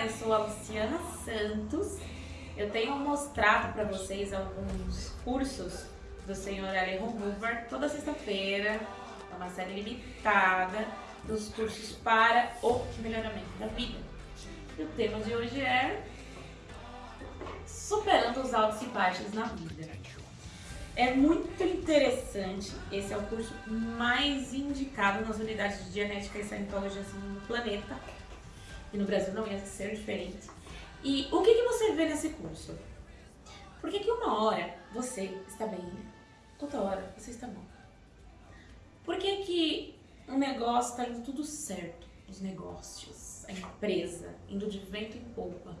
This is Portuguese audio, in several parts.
Eu sou a Luciana Santos. Eu tenho mostrado para vocês alguns cursos do senhor Alejandro Hoover toda sexta-feira. É uma série limitada dos cursos para o melhoramento da vida. E o tema de hoje é superando os altos e baixos na vida. É muito interessante, esse é o curso mais indicado nas unidades de genética e cientologia assim, no planeta e no Brasil não ia ser diferente. E o que, que você vê nesse curso? Por que, que uma hora você está bem, outra hora você está mal? Por que, que um negócio está indo tudo certo? Os negócios, a empresa, indo de vento em polpa.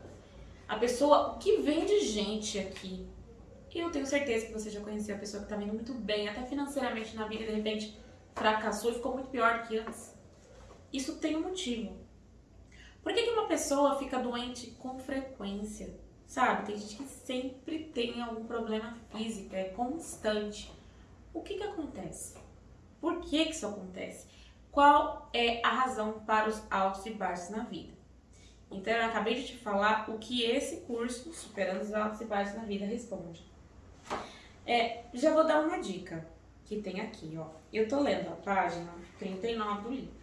A pessoa, o que vem de gente aqui, eu tenho certeza que você já conheceu a pessoa que está indo muito bem, até financeiramente na vida, de repente fracassou e ficou muito pior do que antes. Isso tem um motivo. Por que, que uma pessoa fica doente com frequência? Sabe, tem gente que sempre tem algum problema físico, é constante. O que que acontece? Por que que isso acontece? Qual é a razão para os altos e baixos na vida? Então, eu acabei de te falar o que esse curso, Superando os Altos e Baixos na Vida, responde. É, já vou dar uma dica que tem aqui, ó. Eu tô lendo a página 39 do livro.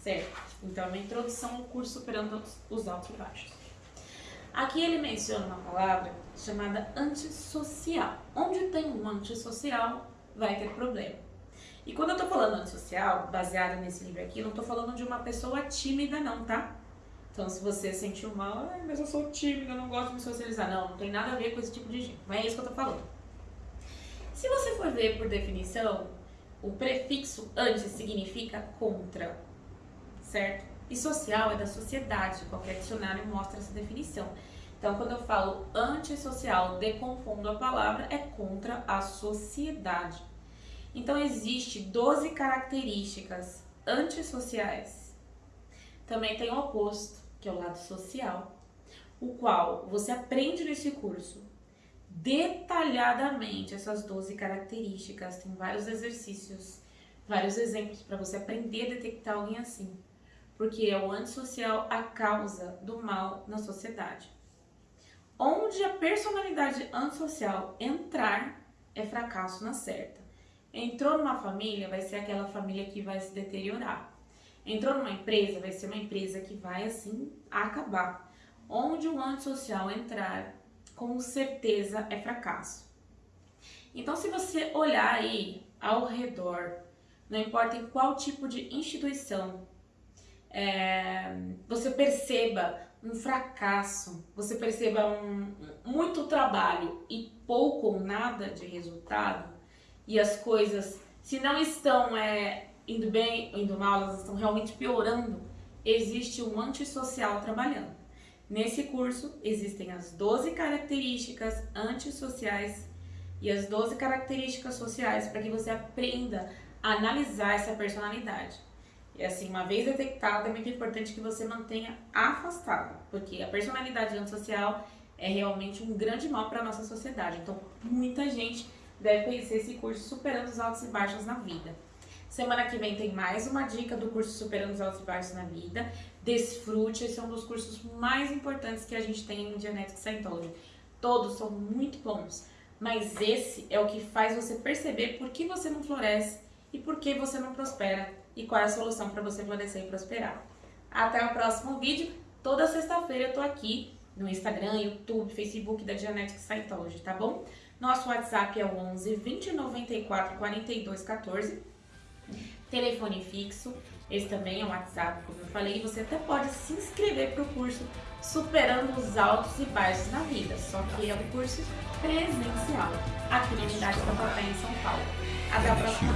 Certo? Então, é uma introdução ao curso Superando os Altos e Baixos. Aqui ele menciona uma palavra chamada antissocial. Onde tem um antissocial, vai ter problema. E quando eu tô falando antissocial, baseado nesse livro aqui, não tô falando de uma pessoa tímida não, tá? Então, se você sentiu mal, ah, mas eu sou tímida, não gosto de me socializar. Não, não tem nada a ver com esse tipo de gente. Não é isso que eu tô falando. Se você for ver por definição, o prefixo antes significa contra certo? E social é da sociedade, qualquer dicionário mostra essa definição. Então, quando eu falo antissocial, deconfundo a palavra, é contra a sociedade. Então, existe 12 características antissociais. Também tem o oposto, que é o lado social, o qual você aprende nesse curso detalhadamente essas 12 características. Tem vários exercícios, vários exemplos para você aprender a detectar alguém assim porque é o antissocial a causa do mal na sociedade. Onde a personalidade antissocial entrar, é fracasso na certa. Entrou numa família, vai ser aquela família que vai se deteriorar. Entrou numa empresa, vai ser uma empresa que vai, assim, acabar. Onde o antissocial entrar, com certeza é fracasso. Então, se você olhar aí ao redor, não importa em qual tipo de instituição, é, você perceba um fracasso, você perceba um, muito trabalho e pouco ou nada de resultado, e as coisas, se não estão é, indo bem ou indo mal, elas estão realmente piorando, existe um antissocial trabalhando. Nesse curso existem as 12 características antissociais e as 12 características sociais para que você aprenda a analisar essa personalidade. E assim, uma vez detectada, é muito importante que você mantenha afastado, porque a personalidade antissocial é realmente um grande mal para a nossa sociedade. Então, muita gente deve conhecer esse curso Superando os Altos e Baixos na Vida. Semana que vem tem mais uma dica do curso Superando os Altos e Baixos na Vida. Desfrute, esse é um dos cursos mais importantes que a gente tem em Genetic Scientology. Todos são muito bons, mas esse é o que faz você perceber por que você não floresce e por que você não prospera e qual é a solução para você florescer e prosperar. Até o próximo vídeo. Toda sexta-feira eu tô aqui no Instagram, YouTube, Facebook da Genetic Scientology, tá bom? Nosso WhatsApp é o 11 20 94 42 14. Telefone fixo, esse também é o WhatsApp, como eu falei. Você até pode se inscrever para o curso Superando os Altos e Baixos na Vida, só que é um curso presencial, aqui na unidade da Papai, em São Paulo. Até a próxima.